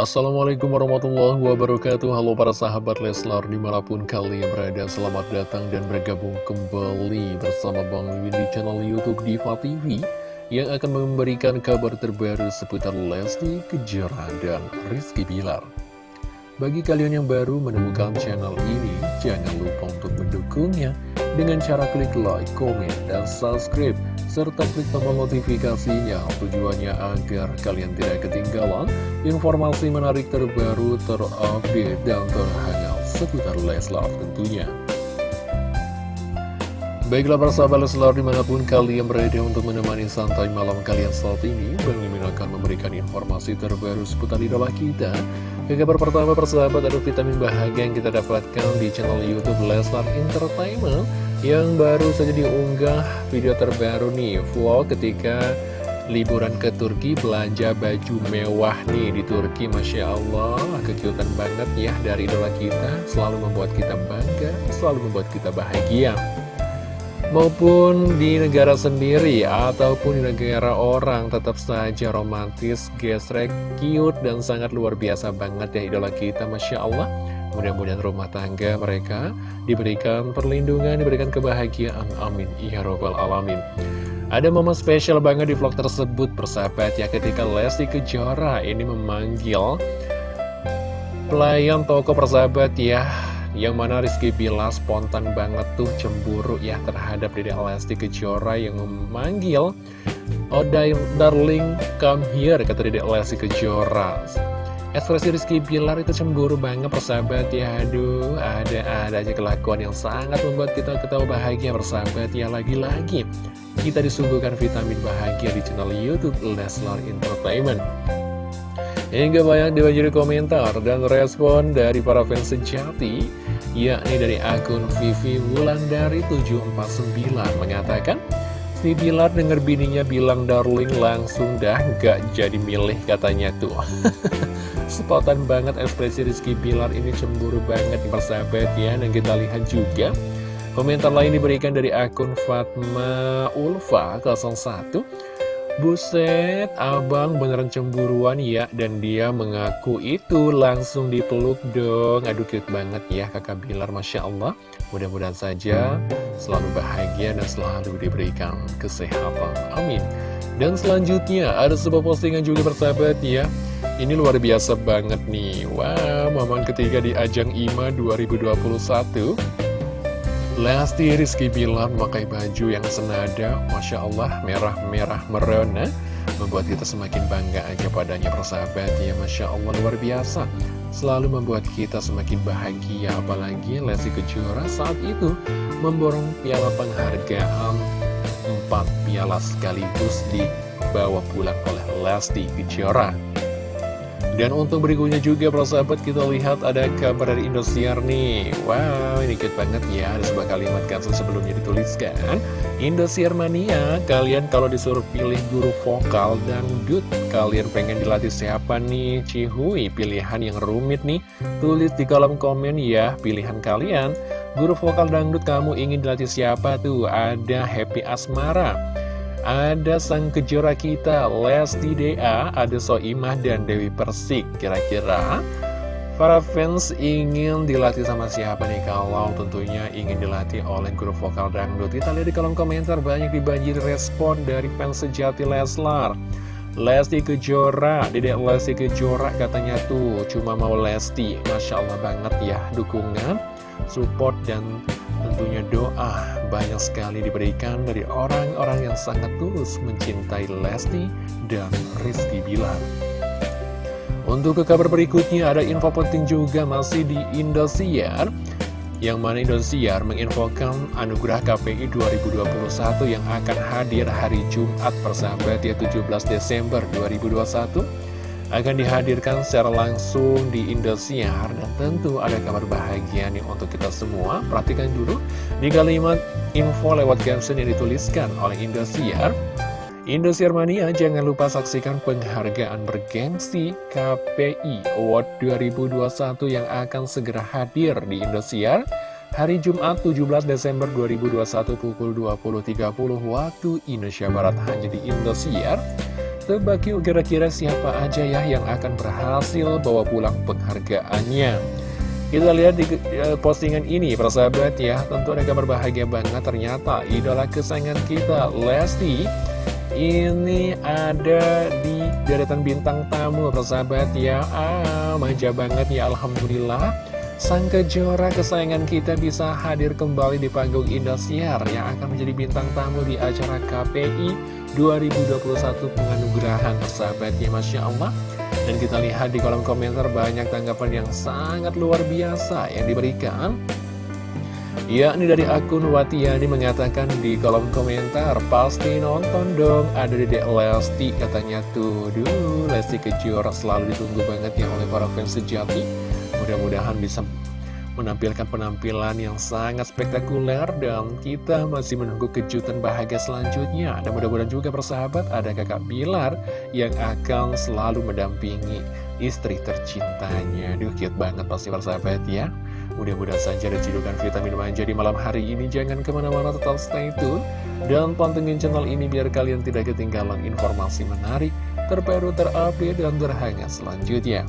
Assalamualaikum warahmatullahi wabarakatuh. Halo para sahabat Leslar di mana pun kalian berada Selamat datang dan bergabung kembali bersama Bang Win di channel Youtube Diva TV Yang akan memberikan kabar terbaru seputar Lesti Kejora dan Rizky Bilar. Bagi kalian yang baru menemukan channel ini Jangan lupa untuk mendukungnya Dengan cara klik like, komen, dan subscribe serta klik tombol notifikasinya. Tujuannya agar kalian tidak ketinggalan informasi menarik terbaru, terupdate, dan terhangat seputar Leslar tentunya. Baiklah para sahabat Leslar di mana pun kalian berada untuk menemani santai malam kalian saat ini Bang akan memberikan informasi terbaru seputar idola kita. Ke kabar pertama persahabat ada vitamin bahagia yang kita dapatkan di channel Youtube Leslar Entertainment yang baru saja diunggah video terbaru nih vlog ketika liburan ke Turki belanja baju mewah nih di Turki Masya Allah. Kekiutan banget ya dari idola kita selalu membuat kita bangga selalu membuat kita bahagia. Maupun di negara sendiri ataupun di negara orang tetap saja romantis gesrek cute dan sangat luar biasa banget ya idola kita Masya Allah Mudah-mudahan rumah tangga mereka diberikan perlindungan, diberikan kebahagiaan. Amin. Ya Robbal Alamin. Ada momen spesial banget di vlog tersebut, persahabat ya, ketika Lesti Kejora ini memanggil pelayan toko persahabat ya, yang mana Rizky Bila spontan banget tuh cemburu ya terhadap Dede Lesti Kejora yang memanggil Oh darling come here kata Dede Lesti Kejora Ekspresi Rizky Bilar itu cemburu banget persahabat ya. Aduh ada-ada aja kelakuan yang sangat membuat kita ketawa bahagia persahabat ya. Lagi-lagi kita disuguhkan vitamin bahagia di channel Youtube Leslar Entertainment. Hingga banyak dibanjiri komentar dan respon dari para fans sejati yakni dari akun Vivi Wulandari 749 mengatakan Si Bilar denger bininya bilang darling langsung dah gak jadi milih katanya tuh. Sepotan banget ekspresi Rizky Bilar ini cemburu banget persahabat ya Dan kita lihat juga. Komentar lain diberikan dari akun Fatma Ulfa 01 Buset, abang beneran cemburuan ya Dan dia mengaku itu langsung dipeluk dong. Aduh cute banget ya kakak Bilar Masya Allah. Mudah-mudahan saja selalu bahagia dan selalu diberikan kesehatan. Amin. Dan selanjutnya ada sebuah postingan juga bersahabat ya. Ini luar biasa banget nih. Wow, momen ketiga di ajang IMA 2021 Lesti Rizky Bilar memakai baju yang senada Masya Allah merah-merah merona Membuat kita semakin bangga aja padanya persahabat ya Masya Allah luar biasa. Selalu membuat kita semakin bahagia Apalagi Lesti Kejora saat itu Memborong piala penghargaan Empat piala sekaligus dibawa pulang oleh Lesti Kejora dan untuk berikutnya juga para sahabat kita lihat ada kabar dari Indosiar nih. Wow ini cute banget ya. Ada sebuah kalimat kapsul sebelumnya dituliskan. Indosiar mania Kalian kalau disuruh pilih guru vokal dan dangdut Kalian pengen dilatih siapa nih? Cihui pilihan yang rumit nih. Tulis di kolom komen ya pilihan kalian. Guru vokal dangdut kamu ingin dilatih siapa tuh? Ada Happy Asmara ada sang kejora kita, Lesti DA, ada Soimah dan Dewi Persik. Kira-kira para fans ingin dilatih sama siapa nih? Kalau tentunya ingin dilatih oleh grup vokal dangdut. Kita lihat di kolom komentar banyak dibanjiri respon dari fans sejati Leslar. Lesti Kejora, Dedek Lesti Kejora katanya tuh cuma mau Lesti. Masya Allah banget ya dukungan, support, dan tentunya doa banyak sekali diberikan dari orang-orang yang sangat tulus mencintai Lesti dan Rizky Bilar. Untuk ke kabar berikutnya ada info penting juga masih di Indosiar yang mana Indosiar menginfokan anugerah KPI 2021 yang akan hadir hari Jumat persahabat ya 17 Desember 2021 akan dihadirkan secara langsung di Indosiar dan tentu ada kabar bahagia nih untuk kita semua. Perhatikan dulu di kalimat info lewat caption yang dituliskan oleh Indosiar. Indosiar Mania jangan lupa saksikan penghargaan bergengsi KPI Award 2021 yang akan segera hadir di Indosiar hari Jumat 17 Desember 2021 pukul 20.30 waktu Indonesia Barat hanya di Indosiar Tebak yuk kira-kira siapa aja ya yang akan berhasil bawa pulang penghargaannya kita lihat di uh, postingan ini, persahabat ya, tentu ada kabar bahagia banget. Ternyata idola kesayangan kita, Lesti, ini ada di deretan bintang tamu, persahabat ya. Ah, manja banget ya, Alhamdulillah. Sang kejora kesayangan kita bisa hadir kembali di panggung Indosiar yang akan menjadi bintang tamu di acara KPI 2021 penganugerahan persahabatnya Masya Allah. Dan kita lihat di kolom komentar banyak tanggapan yang sangat luar biasa yang diberikan. Ya, ini dari akun Watiani mengatakan di kolom komentar Pasti nonton dong, ada di Lesti katanya. Tuh Duh, Lesti Kejora selalu ditunggu banget ya oleh para fans sejati Mudah-mudahan bisa menampilkan penampilan yang sangat spektakuler dan kita masih menunggu kejutan bahagia selanjutnya. Dan mudah-mudahan juga persahabat ada kakak Bilar yang akan selalu mendampingi istri tercintanya. Duh cute banget pasti persahabat ya. Mudah-mudahan saja ada julukan vitamin manja di malam hari ini. Jangan ke mana-mana tetap stay tune. Dan pantengin channel ini biar kalian tidak ketinggalan informasi menarik Terbaru terupdate dan terhangat selanjutnya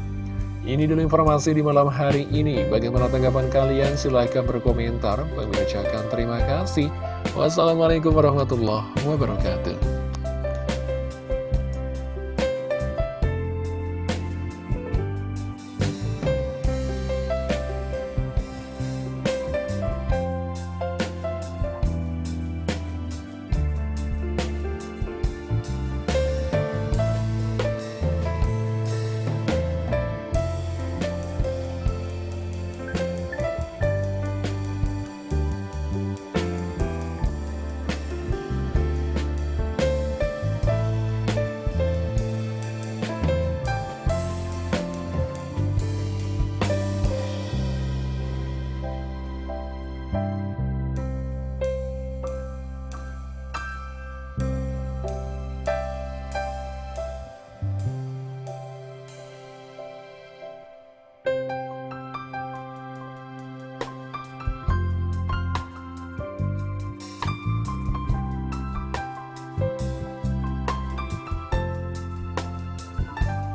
ini dulu informasi di malam hari ini. Bagaimana tanggapan kalian? Silahkan berkomentar. Ucapkan terima kasih. Wassalamualaikum warahmatullahi wabarakatuh.